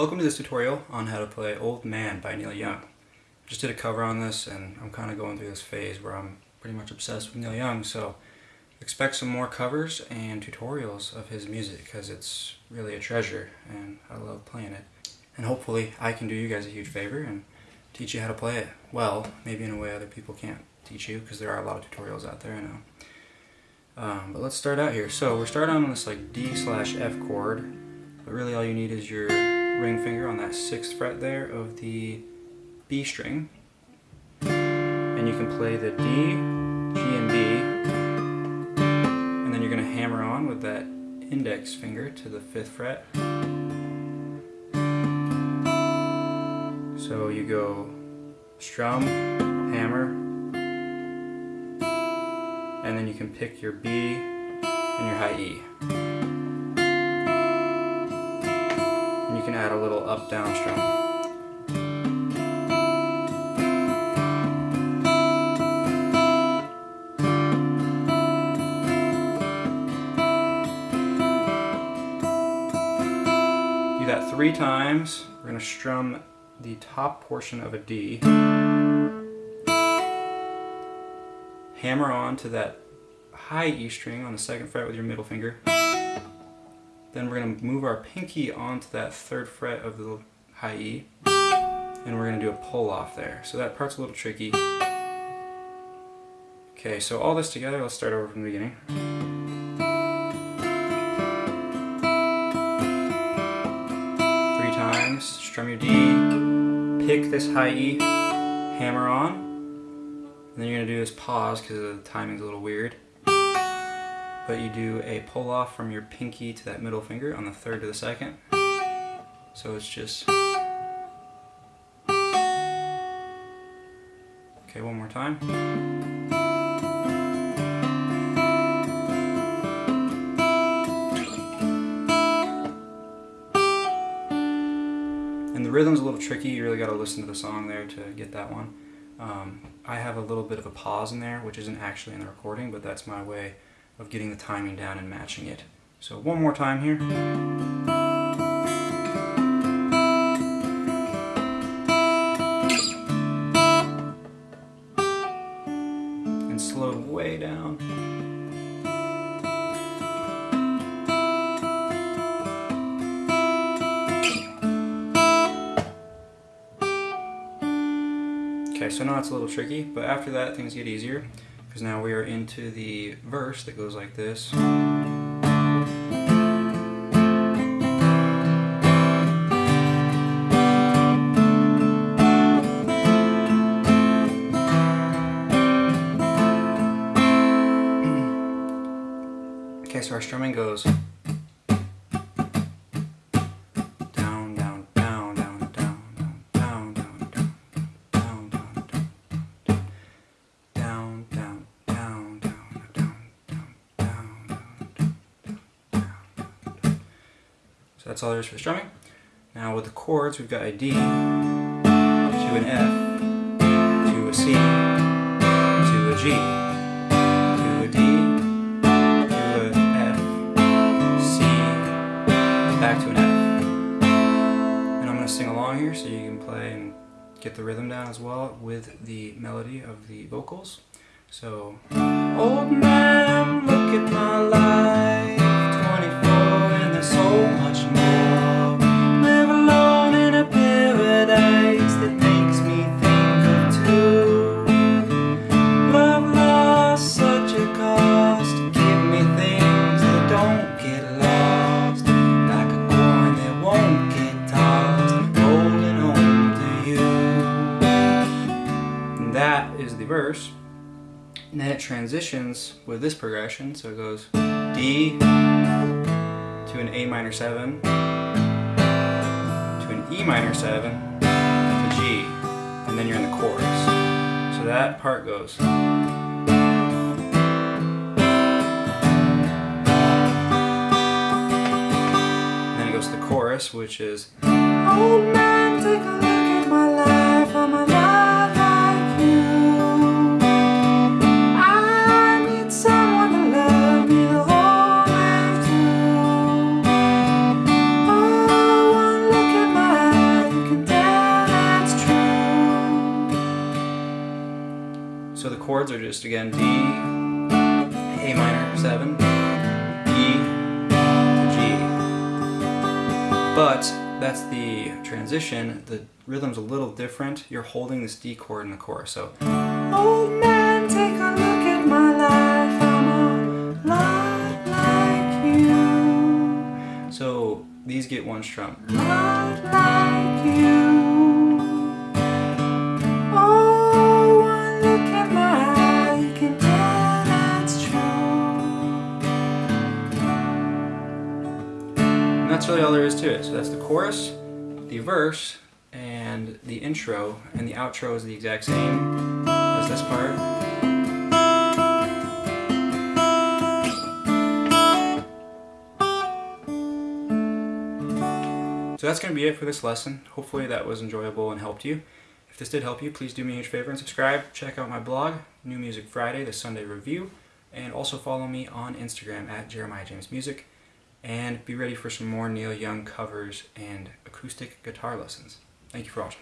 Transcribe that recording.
Welcome to this tutorial on how to play Old Man by Neil Young. Just did a cover on this and I'm kind of going through this phase where I'm pretty much obsessed with Neil Young so expect some more covers and tutorials of his music because it's really a treasure and I love playing it. And hopefully I can do you guys a huge favor and teach you how to play it well, maybe in a way other people can't teach you because there are a lot of tutorials out there I know. Um, but let's start out here. So we're starting on this like D slash F chord, but really all you need is your ring finger on that sixth fret there of the B string. And you can play the D, G, and B. And then you're going to hammer on with that index finger to the fifth fret. So you go strum, hammer, and then you can pick your B and your high E. can add a little up down strum. Do that three times. We're going to strum the top portion of a D. Hammer on to that high E string on the second fret with your middle finger. Then we're going to move our pinky onto that third fret of the high E. And we're going to do a pull off there. So that part's a little tricky. Okay, so all this together, let's start over from the beginning. Three times, strum your D, pick this high E, hammer on, and then you're going to do this pause because the timing's a little weird. But you do a pull off from your pinky to that middle finger on the third to the second. So it's just... Okay, one more time. And the rhythm's a little tricky, you really got to listen to the song there to get that one. Um, I have a little bit of a pause in there, which isn't actually in the recording, but that's my way of getting the timing down and matching it. So one more time here. And slow way down. Okay, so now it's a little tricky, but after that things get easier because now we are into the verse that goes like this. Okay, so our strumming goes that's all there is for strumming. Now with the chords, we've got a D to an F to a C to a G to a D to a F C back to an F. And I'm going to sing along here so you can play and get the rhythm down as well with the melody of the vocals. So, old man, look at my life, And that is the verse. And then it transitions with this progression, so it goes D to an A minor 7, to an E minor 7, to G, and then you're in the chorus. So that part goes. And then it goes to the chorus, which is Old chords are just again D, A minor 7, E to G. But that's the transition. The rhythm's a little different. You're holding this D chord in the chorus. So, old man, take a look at my life. I'm a lot like you. So these get one strum. Lot like you. That's really all there is to it. So that's the chorus, the verse, and the intro, and the outro is the exact same as this part. So that's going to be it for this lesson. Hopefully that was enjoyable and helped you. If this did help you, please do me a huge favor and subscribe. Check out my blog, New Music Friday, the Sunday Review, and also follow me on Instagram at Jeremiah James Music and be ready for some more Neil Young covers and acoustic guitar lessons. Thank you for watching.